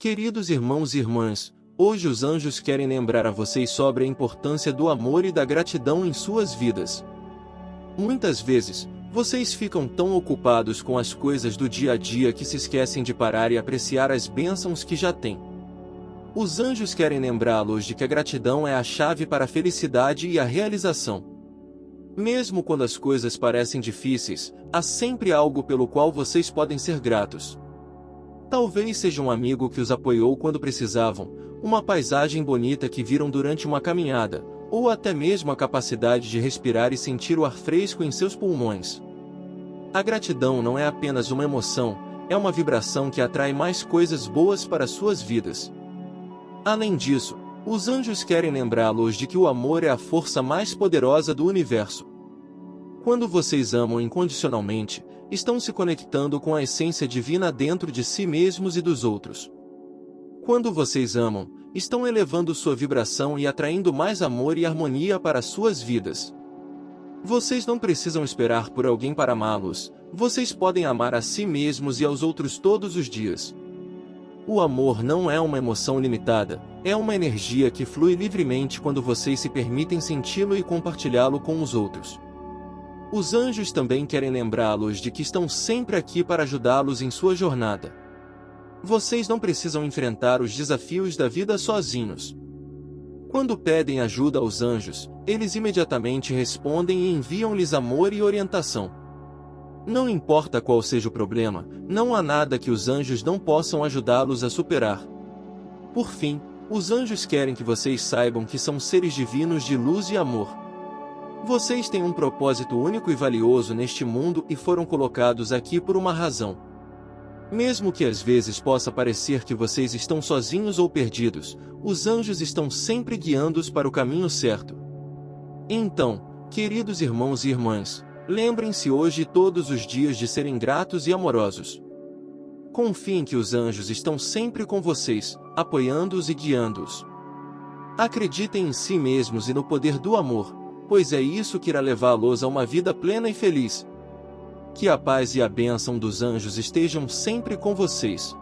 Queridos irmãos e irmãs, hoje os anjos querem lembrar a vocês sobre a importância do amor e da gratidão em suas vidas. Muitas vezes, vocês ficam tão ocupados com as coisas do dia a dia que se esquecem de parar e apreciar as bênçãos que já têm. Os anjos querem lembrá-los de que a gratidão é a chave para a felicidade e a realização. Mesmo quando as coisas parecem difíceis, há sempre algo pelo qual vocês podem ser gratos. Talvez seja um amigo que os apoiou quando precisavam, uma paisagem bonita que viram durante uma caminhada, ou até mesmo a capacidade de respirar e sentir o ar fresco em seus pulmões. A gratidão não é apenas uma emoção, é uma vibração que atrai mais coisas boas para suas vidas. Além disso, os anjos querem lembrá-los de que o amor é a força mais poderosa do universo. Quando vocês amam incondicionalmente, estão se conectando com a essência divina dentro de si mesmos e dos outros. Quando vocês amam, estão elevando sua vibração e atraindo mais amor e harmonia para suas vidas. Vocês não precisam esperar por alguém para amá-los, vocês podem amar a si mesmos e aos outros todos os dias. O amor não é uma emoção limitada, é uma energia que flui livremente quando vocês se permitem senti-lo e compartilhá-lo com os outros. Os anjos também querem lembrá-los de que estão sempre aqui para ajudá-los em sua jornada. Vocês não precisam enfrentar os desafios da vida sozinhos. Quando pedem ajuda aos anjos, eles imediatamente respondem e enviam-lhes amor e orientação. Não importa qual seja o problema, não há nada que os anjos não possam ajudá-los a superar. Por fim, os anjos querem que vocês saibam que são seres divinos de luz e amor. Vocês têm um propósito único e valioso neste mundo e foram colocados aqui por uma razão. Mesmo que às vezes possa parecer que vocês estão sozinhos ou perdidos, os anjos estão sempre guiando-os para o caminho certo. Então, queridos irmãos e irmãs, lembrem-se hoje e todos os dias de serem gratos e amorosos. Confiem que os anjos estão sempre com vocês, apoiando-os e guiando-os. Acreditem em si mesmos e no poder do amor, pois é isso que irá levá-los a uma vida plena e feliz. Que a paz e a bênção dos anjos estejam sempre com vocês.